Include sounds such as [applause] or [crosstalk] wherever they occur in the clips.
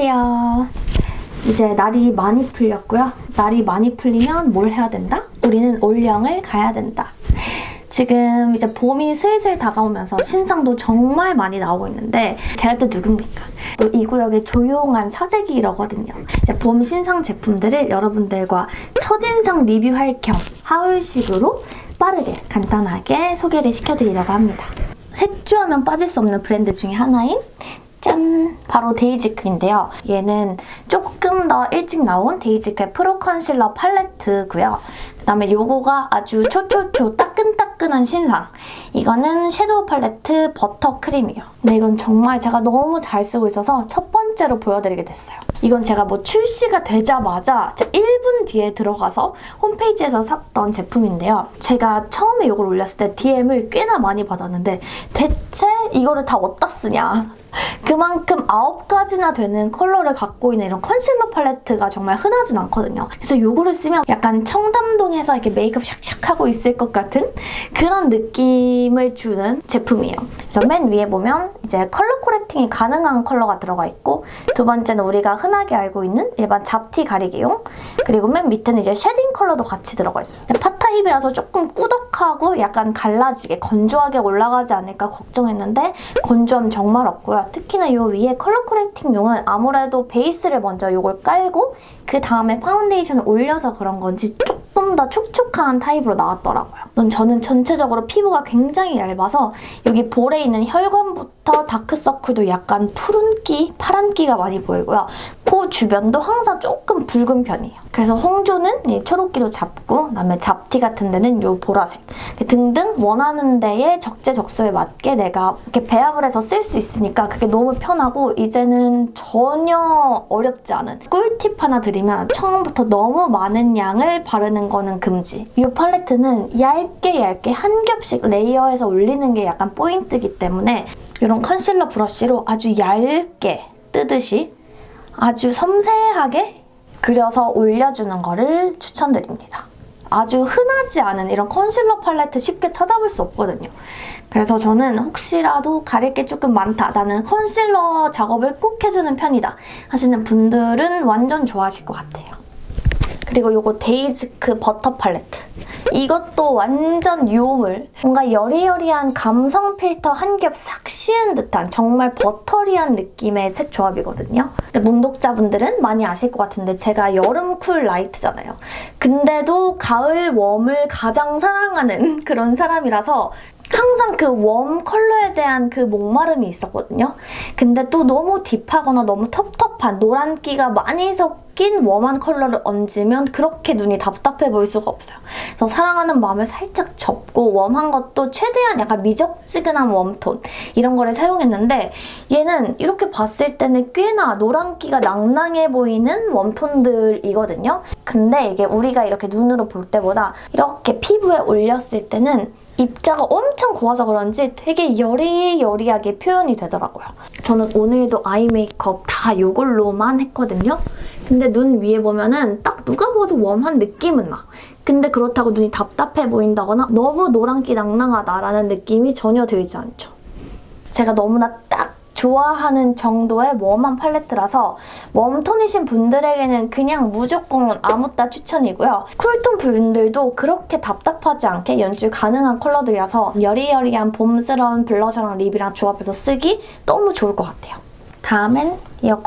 안녕하세요. 이제 날이 많이 풀렸고요. 날이 많이 풀리면 뭘 해야 된다? 우리는 올영을 가야 된다. 지금 이제 봄이 슬슬 다가오면서 신상도 정말 많이 나오고 있는데 제가 또 누굽니까? 또 이 구역의 조용한 사재기이거든요. 이제 봄 신상 제품들을 여러분들과 첫인상 리뷰할 겸 하울식으로 빠르게 간단하게 소개를 시켜드리려고 합니다. 색주하면 빠질 수 없는 브랜드 중에 하나인 짠! 바로 데이지크인데요. 얘는 조금 더 일찍 나온 데이지크의 프로 컨실러 팔레트고요. 그다음에 요거가 아주 초초초 따끈따끈한 신상. 이거는 섀도우 팔레트 버터 크림이에요. 근데 이건 정말 제가 너무 잘 쓰고 있어서 첫 번째로 보여드리게 됐어요. 이건 제가 뭐 출시가 되자마자 1분 뒤에 들어가서 홈페이지에서 샀던 제품인데요. 제가 처음에 이걸 올렸을 때 DM을 꽤나 많이 받았는데 대체 이거를 다 어디다 쓰냐? 그만큼 아홉 가지나 되는 컬러를 갖고 있는 이런 컨실러 팔레트가 정말 흔하진 않거든요. 그래서 이거를 쓰면 약간 청담동에서 이렇게 메이크업 샥샥 하고 있을 것 같은 그런 느낌을 주는 제품이에요. 그래서 맨 위에 보면 이제 color correcting이 가능한 컬러가 들어가 있고 두 번째는 우리가 흔하게 알고 있는 일반 잡티 가리개용 그리고 맨 밑에는 이제 shading 컬러도 같이 들어가 있어요. pot 타입이라서 조금 꾸덕 하고 약간 갈라지게 건조하게 올라가지 않을까 걱정했는데 건조함 정말 없고요. 특히나 이 위에 color correcting용은 아무래도 베이스를 먼저 이걸 깔고 그 다음에 파운데이션을 올려서 그런 건지 조금 더 촉촉한 타입으로 나왔더라고요. 저는 전체적으로 피부가 굉장히 얇아서 여기 볼에 있는 혈관부터 다크서클도 약간 푸른기, 파란기가 많이 보이고요. 코 주변도 항상 조금 붉은 편이에요. 그래서 홍조는 이 초록기로 잡고 그다음에 잡티 같은 데는 이 보라색 등등 원하는 데에 적재적소에 맞게 내가 이렇게 배합을 해서 쓸 수 있으니까 그게 너무 편하고 이제는 전혀 어렵지 않은 꿀팁 하나 드리면 처음부터 너무 많은 양을 바르는 거는 금지. 이 팔레트는 얇게 얇게 한 겹씩 레이어해서 올리는 게 약간 포인트이기 때문에 이런 컨실러 브러쉬로 아주 얇게 뜨듯이 아주 섬세하게 그려서 올려주는 거를 추천드립니다. 아주 흔하지 않은 이런 컨실러 팔레트 쉽게 찾아볼 수 없거든요. 그래서 저는 혹시라도 가릴 게 조금 많다, 나는 컨실러 작업을 꼭 해주는 편이다 하시는 분들은 완전 좋아하실 것 같아요. 그리고 이거 데이지크 버터 팔레트. 이것도 완전 요물. 뭔가 여리여리한 감성 필터 한 겹 싹 씌운 듯한 정말 buttery한 느낌의 색 조합이거든요. 근데 문독자분들은 많이 아실 것 같은데 제가 여름 cool light잖아요. 근데도 가을 warm을 가장 사랑하는 [laughs] 그런 사람이라서 항상 그 warm 컬러에 대한 그 목마름이 있었거든요. 근데 또 너무 deep하거나 너무 텁텁한 노란기가 많이 섞인 warm한 컬러를 얹으면 그렇게 눈이 답답해 보일 수가 없어요. 그래서 사랑하는 마음을 살짝 접고 warm한 것도 최대한 약간 미적지근한 warm톤 이런 거를 사용했는데 얘는 이렇게 봤을 때는 꽤나 노란기가 낭낭해 보이는 warm톤들이거든요. 근데 이게 우리가 이렇게 눈으로 볼 때보다 이렇게 피부에 올렸을 때는 입자가 엄청 고와서 그런지 되게 여리여리하게 표현이 되더라고요. 저는 오늘도 eye 메이크업 다 이걸로만 했거든요. 근데 눈 위에 보면은 딱 누가 봐도 warm한 느낌은 나. 근데 그렇다고 눈이 답답해 보인다거나 너무 노란기 낭낭하다라는 느낌이 전혀 들지 않죠. 제가 너무나 딱 좋아하는 정도의 warm한 팔레트라서 warm톤이신 분들에게는 그냥 무조건 아묻따 추천이고요. cool톤 분들도 그렇게 답답하지 않게 연출 가능한 컬러들이라서 여리여리한 봄스러운 blusher랑 lip이랑 조합해서 쓰기 너무 좋을 것 같아요. 다음엔 이거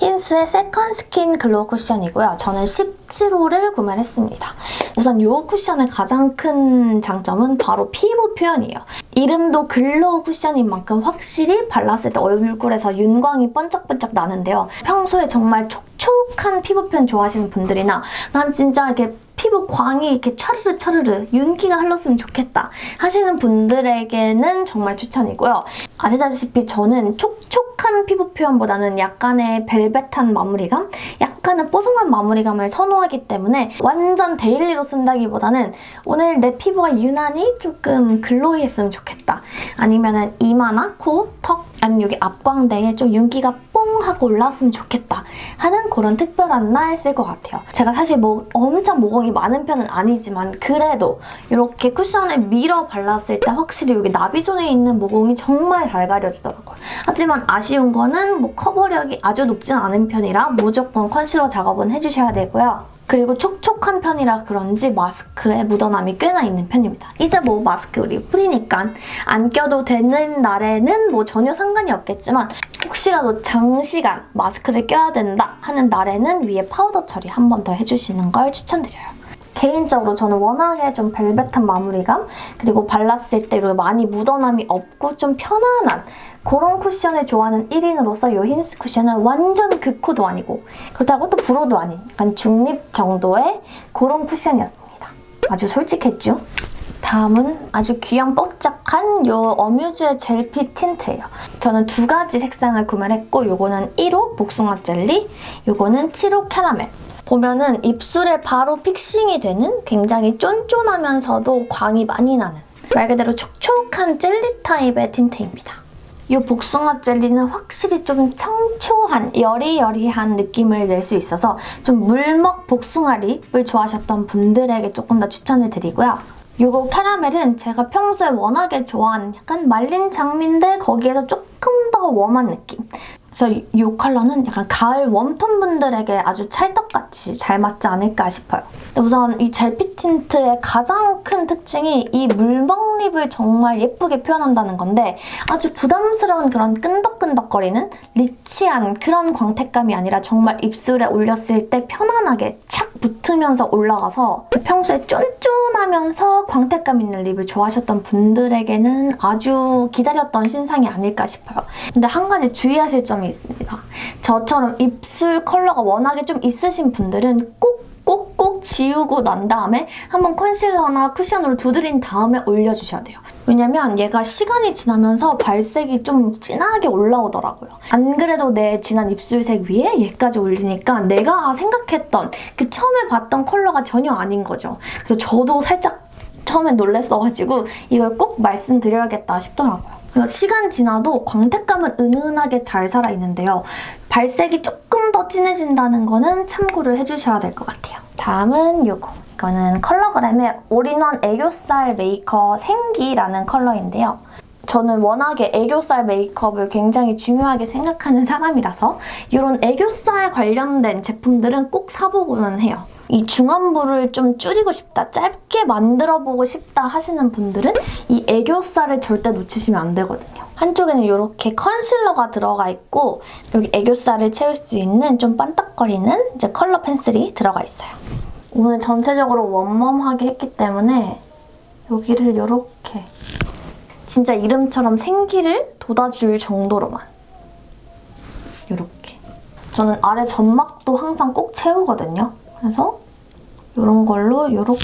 힌스의 세컨 스킨 글로우 쿠션이고요. 저는 17호를 구매를 했습니다. 우선 이 쿠션의 가장 큰 장점은 바로 피부 표현이에요. 이름도 글로우 쿠션인 만큼 확실히 발랐을 때 얼굴에서 윤광이 번쩍번쩍 나는데요. 평소에 정말 촉촉한 피부 표현 좋아하시는 분들이나 난 진짜 이렇게 피부 광이 이렇게 차르르 차르르 윤기가 흘렀으면 좋겠다 하시는 분들에게는 정말 추천이고요. 아시다시피 저는 촉촉한 피부 표현보다는 약간의 벨벳한 마무리감, 약간은 뽀송한 마무리감을 선호하기 때문에 완전 daily로 쓴다기보다는 오늘 내 피부가 유난히 조금 glowy했으면 좋겠다. 아니면 은 이마나 코, 턱 아니면 여기 앞광대에 좀 윤기가 뽕 하고 올라왔으면 좋겠다 하는 그런 특별한 날 쓸 것 같아요. 제가 사실 뭐 엄청 모공이 많은 편은 아니지만 그래도 이렇게 쿠션을 밀어 발랐을 때 확실히 여기 나비존에 있는 모공이 정말 잘 가려지더라고요. 하지만 아쉬운 거는 뭐 커버력이 아주 높진 않은 편이라 무조건 컨실러 작업은 해주셔야 되고요. 그리고 촉촉한 편이라 그런지 마스크에 묻어남이 꽤나 있는 편입니다. 이제 뭐 마스크 우리 free니까 안 껴도 되는 날에는 뭐 전혀 상관이 없겠지만 혹시라도 장시간 마스크를 껴야 된다 하는 날에는 위에 파우더 처리 한 번 더 해주시는 걸 추천드려요. 개인적으로 저는 워낙에 좀 벨벳한 마무리감 그리고 발랐을 때 많이 묻어남이 없고 좀 편안한 그런 쿠션을 좋아하는 1인으로서 이 힌스 쿠션은 완전 극호도 아니고 그렇다고 또 불호도 아닌 약간 중립 정도의 그런 쿠션이었습니다. 아주 솔직했죠? 다음은 아주 귀염 뽀짝한 이 어뮤즈의 젤피 틴트예요. 저는 두 가지 색상을 구매를 했고 이거는 1호 복숭아 젤리, 이거는 7호 캐러멜. 보면은 입술에 바로 픽싱이 되는 굉장히 쫀쫀하면서도 광이 많이 나는 말 그대로 촉촉한 젤리 타입의 틴트입니다. 이 복숭아 젤리는 확실히 좀 청초한 여리여리한 느낌을 낼 수 있어서 좀 물먹 복숭아 립을 좋아하셨던 분들에게 조금 더 추천을 드리고요. 이거 캐러멜은 제가 평소에 워낙에 좋아하는 약간 말린 장미인데 거기에서 조금 더 웜한 느낌. 그래서 이 컬러는 약간 가을 웜톤 분들에게 아주 찰떡같이 잘 맞지 않을까 싶어요. 우선 이 젤피 틴트의 가장 큰 특징이 이 물먹 립을 정말 예쁘게 표현한다는 건데 아주 부담스러운 그런 끈덕끈덕거리는 리치한 그런 광택감이 아니라 정말 입술에 올렸을 때 편안하게 착 붙으면서 올라가서 평소에 쫀쫀하면서 광택감 있는 립을 좋아하셨던 분들에게는 아주 기다렸던 신상이 아닐까 싶어요. 근데 한 가지 주의하실 점이 있습니다. 저처럼 입술 컬러가 워낙에 좀 있으신 분들은 꼭 꼭꼭 지우고 난 다음에 한번 컨실러나 쿠션으로 두드린 다음에 올려주셔야 돼요. 왜냐면 얘가 시간이 지나면서 발색이 좀 진하게 올라오더라고요. 안 그래도 내 진한 입술색 위에 얘까지 올리니까 내가 생각했던 그 처음에 봤던 컬러가 전혀 아닌 거죠. 그래서 저도 살짝 처음에 놀랬어가지고 이걸 꼭 말씀드려야겠다 싶더라고요. 시간 지나도 광택감은 은은하게 잘 살아있는데요. 발색이 조금 더 진해진다는 거는 참고를 해주셔야 될 것 같아요. 다음은 이거. 이거는 컬러그램의 올인원 애교살 메이커 생기라는 컬러인데요. 저는 워낙에 애교살 메이크업을 굉장히 중요하게 생각하는 사람이라서 이런 애교살 관련된 제품들은 꼭 사보고는 해요. 이 중안부를 좀 줄이고 싶다, 짧게 만들어보고 싶다 하시는 분들은 이 애교살을 절대 놓치시면 안 되거든요. 한쪽에는 이렇게 컨실러가 들어가 있고 여기 애교살을 채울 수 있는 좀 반딱거리는 이제 컬러 펜슬이 들어가 있어요. 오늘 전체적으로 웜웜하게 했기 때문에 여기를 이렇게 진짜 이름처럼 생기를 돋아줄 정도로만 이렇게 저는 아래 점막도 항상 꼭 채우거든요. 그래서 이런 걸로 이렇게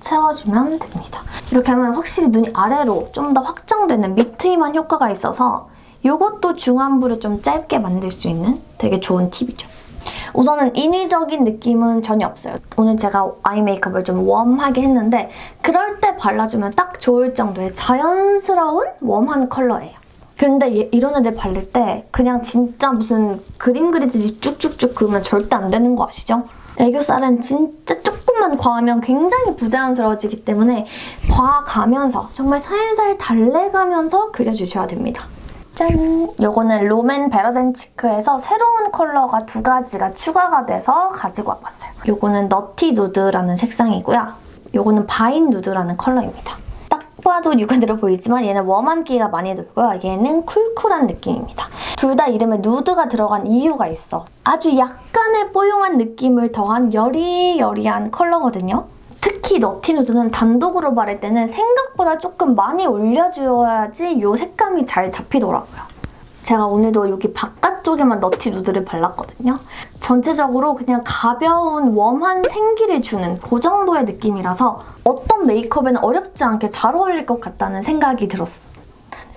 채워주면 됩니다. 이렇게 하면 확실히 눈이 아래로 좀 더 확장되는 미트임한 효과가 있어서 이것도 중안부를 좀 짧게 만들 수 있는 되게 좋은 팁이죠. 우선은 인위적인 느낌은 전혀 없어요. 오늘 제가 아이 메이크업을 좀 웜하게 했는데 그럴 때 발라주면 딱 좋을 정도의 자연스러운 웜한 컬러예요. 근데 이런 애들 바를 때 그냥 진짜 무슨 그림 그리듯이 쭉쭉쭉 그으면 절대 안 되는 거 아시죠? 애교살은 진짜 조금만 과하면 굉장히 부자연스러워지기 때문에 봐가면서 정말 살살 달래가면서 그려주셔야 됩니다. 짠! 요거는 롬앤 베러 댄 치크에서 새로운 컬러가 두 가지가 추가가 돼서 가지고 와봤어요. 요거는 너티 누드라는 색상이고요. 요거는 바인 누드라는 컬러입니다. 봐도 육안으로 보이지만 얘는 warm한 기가 많이 들고요. 얘는 cool cool한 느낌입니다. 둘 다 이름에 누드가 들어간 이유가 있어. 아주 약 간의 뽀용한 느낌을 더한 여리여리한 컬러거든요. 특히 너티 누드는 단독으로 바를 때는 생각보다 조금 많이 올려줘야지 이 색감이 잘 잡히더라고요. 제가 오늘도 여기 바깥쪽에만 너티 누드를 발랐거든요. 전체적으로 그냥 가벼운 웜한 생기를 주는 그 정도의 느낌이라서 어떤 메이크업에는 어렵지 않게 잘 어울릴 것 같다는 생각이 들었어.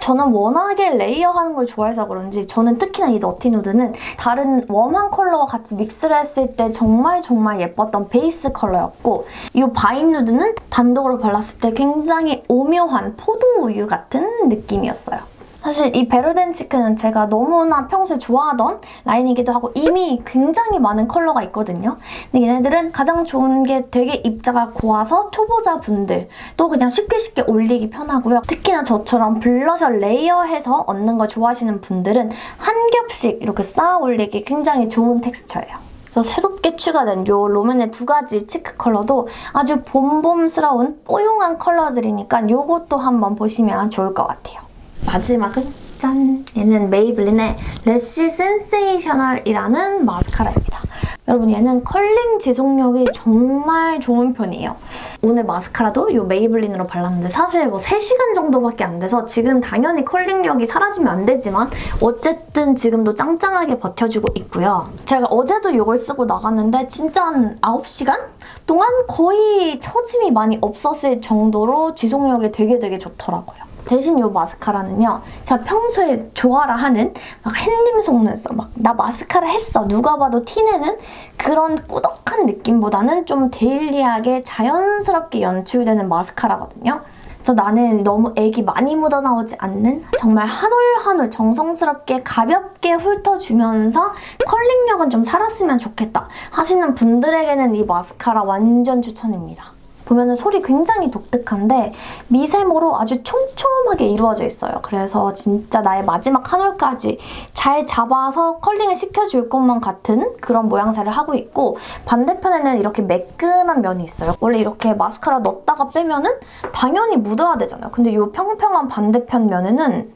저는 워낙에 layer하는 걸 좋아해서 그런지 저는 특히나 이 너티 누드는 다른 warm한 컬러와 같이 믹스를 했을 때 정말 정말 예뻤던 베이스 컬러였고 이 바인 누드는 단독으로 발랐을 때 굉장히 오묘한 포도 우유 같은 느낌이었어요. 사실 이 베러 댄 치크는 제가 너무나 평소에 좋아하던 라인이기도 하고 이미 굉장히 많은 컬러가 있거든요. 근데 얘네들은 가장 좋은 게 되게 입자가 고와서 초보자분들 또 그냥 쉽게 쉽게 올리기 편하고요. 특히나 저처럼 blusher layer해서 얹는 거 좋아하시는 분들은 한 겹씩 이렇게 쌓아 올리기 굉장히 좋은 텍스처예요. 새롭게 추가된 이 롬앤의 두 가지 cheek 컬러도 아주 봄봄스러운 뽀용한 컬러들이니까 이것도 한번 보시면 좋을 것 같아요. 마지막은 짠! 얘는 메이블린의 래쉬 센세이셔널이라는 마스카라입니다. 여러분 얘는 컬링 지속력이 정말 좋은 편이에요. 오늘 마스카라도 이 메이블린으로 발랐는데 사실 뭐 3시간 정도밖에 안 돼서 지금 당연히 컬링력이 사라지면 안 되지만 어쨌든 지금도 짱짱하게 버텨주고 있고요. 제가 어제도 이걸 쓰고 나갔는데 진짜 한 9시간 동안 거의 처짐이 많이 없었을 정도로 지속력이 되게 되게 좋더라고요. 대신 이 마스카라는요. 제가 평소에 좋아라 하는 막 햇님 속눈썹, 막 나 마스카라 했어. 누가 봐도 티내는 그런 꾸덕한 느낌보다는 좀 데일리하게 자연스럽게 연출되는 마스카라거든요. 그래서 나는 너무 액이 많이 묻어나오지 않는 정말 한 올 한 올 정성스럽게 가볍게 훑어주면서 컬링력은 좀 살았으면 좋겠다 하시는 분들에게는 이 마스카라 완전 추천입니다. 보면은 솔이 굉장히 독특한데 미세모로 아주 촘촘하게 이루어져 있어요. 그래서 진짜 나의 마지막 한 올까지 잘 잡아서 컬링을 시켜줄 것만 같은 그런 모양새를 하고 있고 반대편에는 이렇게 매끈한 면이 있어요. 원래 이렇게 마스카라 넣었다가 빼면은 당연히 묻어야 되잖아요. 근데 이 평평한 반대편 면에는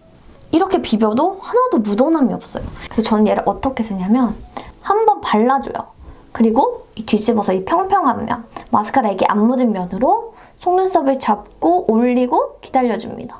이렇게 비벼도 하나도 묻어남이 없어요. 그래서 저는 얘를 어떻게 쓰냐면 한번 발라줘요. 그리고 이 뒤집어서 이 평평한 면, 마스카라 액이 안 묻은 면으로 속눈썹을 잡고 올리고 기다려줍니다.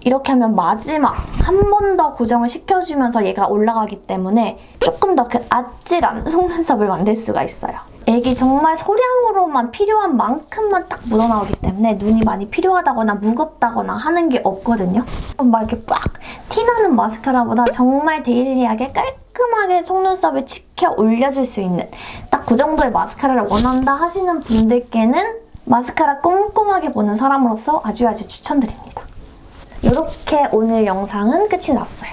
이렇게 하면 마지막 한 번 더 고정을 시켜주면서 얘가 올라가기 때문에 조금 더 그 아찔한 [laughs] 속눈썹을 만들 수가 있어요. 액이 정말 소량으로만 필요한 만큼만 딱 묻어나오기 때문에 눈이 많이 필요하다거나 무겁다거나 하는 게 없거든요. 막 이렇게 빡 티나는 마스카라보다 정말 데일리하게 깔끔 하게 속눈썹을 치켜 올려줄 수 있는 딱 그 정도의 마스카라를 원한다 하시는 분들께는 마스카라 꼼꼼하게 보는 사람으로서 아주 아주 추천드립니다. 이렇게 오늘 영상은 끝이 났어요.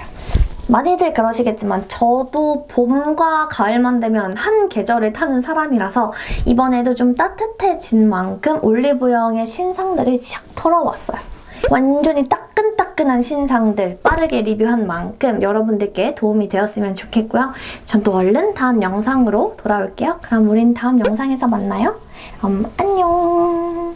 많이들 그러시겠지만 저도 봄과 가을만 되면 한 계절을 타는 사람이라서 이번에도 좀 따뜻해진 만큼 올리브영의 신상들을 샥 털어왔어요. 완전히 따끈따끈한 신상들 빠르게 리뷰한 만큼 여러분들께 도움이 되었으면 좋겠고요. 전 또 얼른 다음 영상으로 돌아올게요. 그럼 우린 다음 영상에서 만나요. 그럼 안녕!